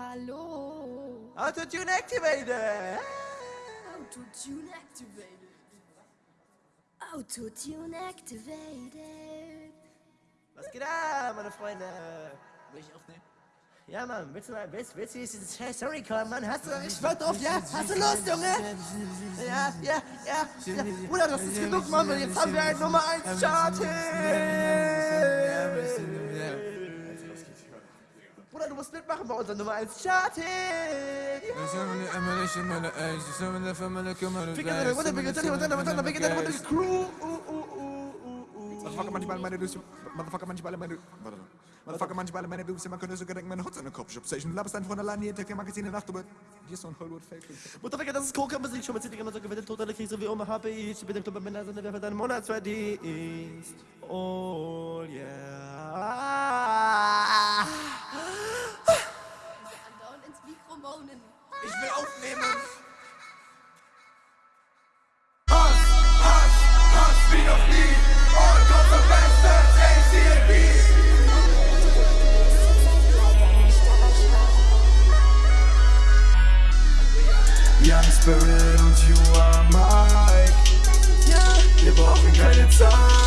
Hallo. Autotune activated. Autotune activated. Autotune activated. Was geht ab, meine Freunde? Will ich aufnehmen? Ja, Mann, willst du mal, willst, willst du diesen Sorry Call, Mann? Hast du, ich wollte drauf, ja? Hast du Lust, Junge? Ja, ja, ja. ja. Bruder, das ist genug, Mann, und jetzt haben wir ein Nummer 1 Chart. Bruder, du musst mitmachen bei unserer Nummer 1 Chart. Crew. Motherfucker, manchmal meine Düse. Motherfucker, manchmal meine. Warte. Motherfucker, manchmal meine Düse. Man könnte sogar denken, meine Hut in der Kopf. Station. Laberst dann von alleine jeden Tag im Magazin in der Nacht. Aber hier ist so ein Hollywood-Fake. Mutterficker, das ist Coca-Musik. Schon mal zitiert, immer so gewinnt. Totale Krise wie Oma HP. Ich bin der Club Männer, sind wer für deinen Monatsverdienst. Oh, yeah. Ins Mikro moanen. Ich will aufnehmen. Young Spirit und you are Mike. Wir brauchen keine Zeit.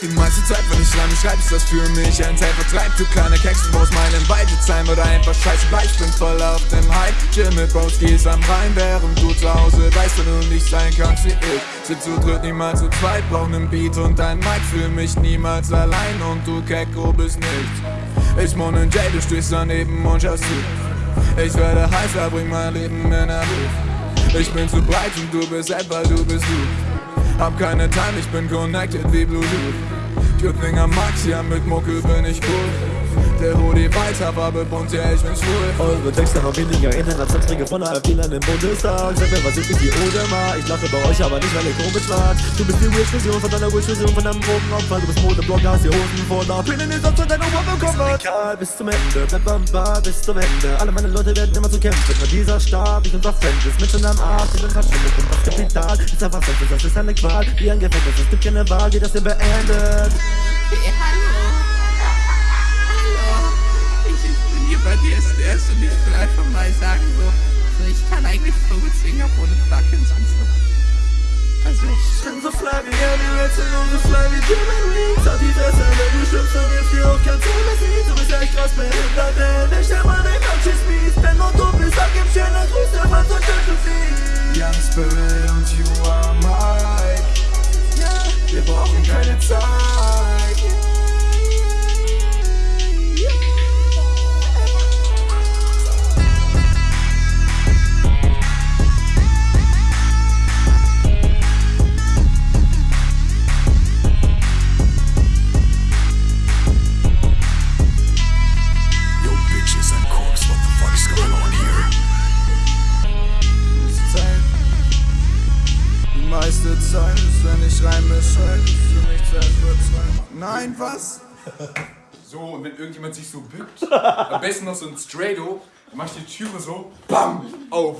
Die meiste Zeit, wenn ich schreibe, schreib ist das für mich ein Zeitvertreib. Du kleine Keks, du brauchst meinen Weidezheim oder einfach scheiße bleib. Ich bin voll auf dem Hype. Chill mit Broskis am Rhein, während du zu Hause weißt, wenn du nicht sein kannst wie ich. Sind zu dritt, niemals zu zweit, brauch nen Beat und ein Mic. Fühl mich niemals allein und du Kecko bist nichts. Ich moin in Jay, du stehst daneben und schaust zu. Ich werde heißer, bring mein Leben in der Luft. Ich bin zu breit und du bist etwa, du bist du. Hab keine Time, ich bin connected wie Bluetooth. Türklinger Max, ja mit Mucke bin ich cool. Der Hoodie weiß, aber bunt, ja ich bin schwul. Eure Texte haben weniger Inhalt als Anträge von halb Fehlern im Bundestag. Sag mir, was ist die Odemar? Ich lache bei euch, aber nicht, weil ihr komisch wart. Du bist die Wish-Vision von deiner Wish-Vision von deinem Drogenopfer. Du bist Modeblogger, hast die Hosen voller Pinnen, ist zu deiner Oma bekommen. Egal, bis zum Ende, bleib am Bar bis zum Ende. Alle meine Leute werden immer zu kämpfen. Nur dieser Stab, ich unser Fan, ist mit schon am Arsch. Ich bin verschwindet und das Kapital ist einfach Sex, das ist eine Qual. Wie ein Gefängnis, es gibt keine Wahl, die das hier beendet. Hey, hier bei DSDS und ich will einfach mal sagen, so, so ich kann eigentlich auch ohne Plugins und so. Also, Ich bin so fly wie Harry Redson und so fly wie Jimmy Reed Sag die Fresse, wenn du stirbst, dann wirst du auch kein Zimmer sehen Du bist echt krass behindert, denn ich stell mal den Coaches mies Wenn nur du bist, sag ihm schönen Gruß, der Mann so schön zu viel Young Spirit und you are Mike. Meiste Zeit ist, wenn ich reime, schreibe ich für mich selbst wird Nein, was? So, und wenn irgendjemand sich so bückt, am besten noch so ein dann mach ich die Türe so, BAM, auf.